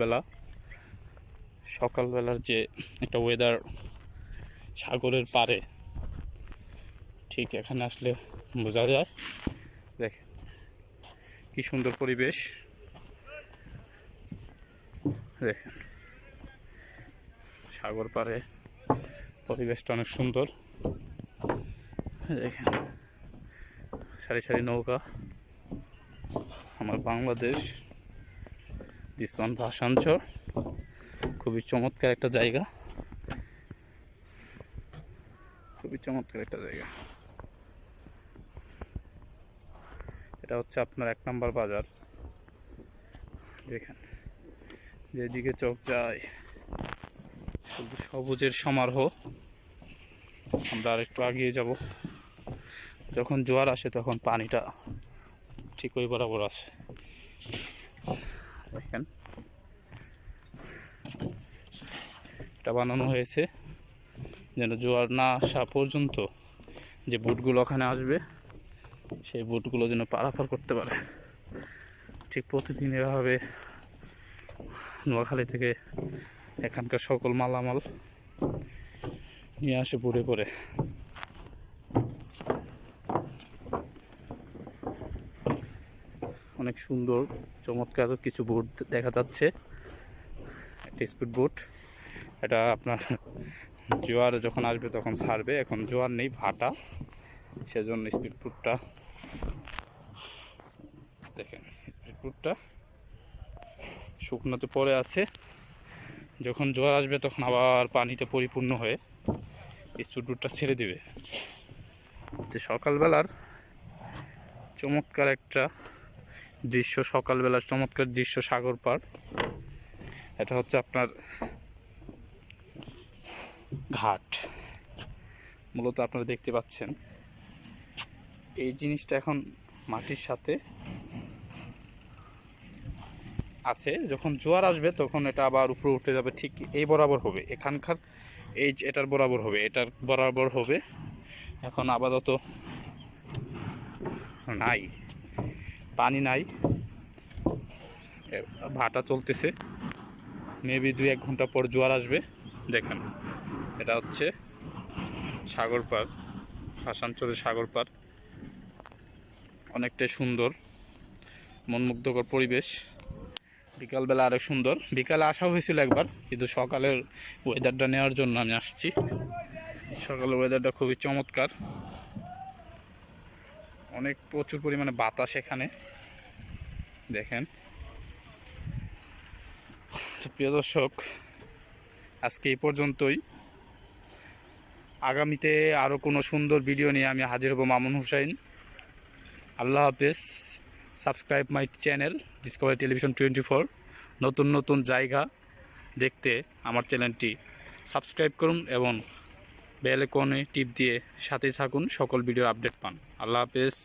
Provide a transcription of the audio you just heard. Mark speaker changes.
Speaker 1: বেলা সকালবেলার যে একটা ওয়েদার সাগরের পারে ঠিক এখানে আসলে বোঝা যায়। দেখেন, কি সুন্দর পরিবেশ। দেখেন, সাগর পারে পরিবেশটা অনেক সুন্দর। দেখেন, সারি সারি নৌকা। আমার বাংলাদেশ। দিস ওয়ান খুবই চমৎকার একটা জায়গা। খুবই চমৎকার একটা জায়গা। এটা হচ্ছে আপনার এক নম্বর বাজার। দেখেন, যেদিকে চোখ যায়, শুধু সবুজের সমারোহ। আমরা আর একটু আগিয়ে যাব। যখন জোয়ার আসে, তখন পানিটা ঠিক ওই বরাবর আসে দেখেন এটা বানানো হয়েছে। যেন জোয়ার না আসা পর্যন্ত যে বুটগুলো ওখানে আসবে, সেই বুটগুলো যেন পারাপার করতে পারে। ঠিক প্রতিদিন এভাবে নোয়াখালী থেকে এখানকার সকল মালামাল নিয়ে আসে বুড়ে করে অনেক সুন্দর, চমৎকার কিছু বোট দেখা যাচ্ছে। একটা স্পিড বোট। এটা আপনার জোয়ার যখন আসবে তখন ছাড়বে। এখন জোয়ার নেই, ভাটা। সেজন্য স্পিড বোটটা দেখেন স্পিড বোটটা শুকনোতে পরে আছে। যখন জোয়ার আসবে তখন আবার পানিতে পরিপূর্ণ হয়ে স্পিড বোটটা ছেড়ে দেবে। যে সকালবেলার চমৎকার একটা দৃশ্য, সকালবেলার চমৎকার দৃশ্য সাগর পার। এটা হচ্ছে আপনার ঘাট। মূলত আপনারা দেখতে পাচ্ছেন। এই জিনিসটা এখন মাটির সাথে আছে। যখন জোয়ার আসবে তখন এটা আবার উপরে উঠে যাবে। ঠিক এই বরাবর হবে। এখানকার এই এটার বরাবর হবে। এটার বরাবর হবে। এখন আপাতত নাই। পানি নাই। ভাটা চলতেছে। মেবি দু এক ঘণ্টা পর জোয়ার আসবে। দেখেন। এটা হচ্ছে সাগর পার আসানসোলের সাগর পার। অনেকটাই সুন্দর, মনমুগ্ধকর পরিবেশ। বিকালবেলা আরও সুন্দর। বিকালে আসা হয়েছিল একবার, কিন্তু সকালের ওয়েদারটা নেওয়ার জন্য আমি আসছি। সকালের ওয়েদারটা খুবই চমৎকার। অনেক প্রচুর পরিমাণে বাতাস এখানে। দেখেন। তো প্রিয় দর্শক, আজকে এই পর্যন্তই। আগামীতে আরও কোনো সুন্দর ভিডিও নিয়ে আমি হাজির হব মামুন হুসাইন। আল্লাহ হাফেজ। Subscribe my channel discovery television twenty four নতুন নতুন জায়গা দেখতে আমার চ্যানেলটি সাবস্ক্রাইব করুন এবং বেল টিপ দিয়ে সাথে থাকুন। সকল ভিডিও আপডেট পান। আল্লাহ হাফেজ।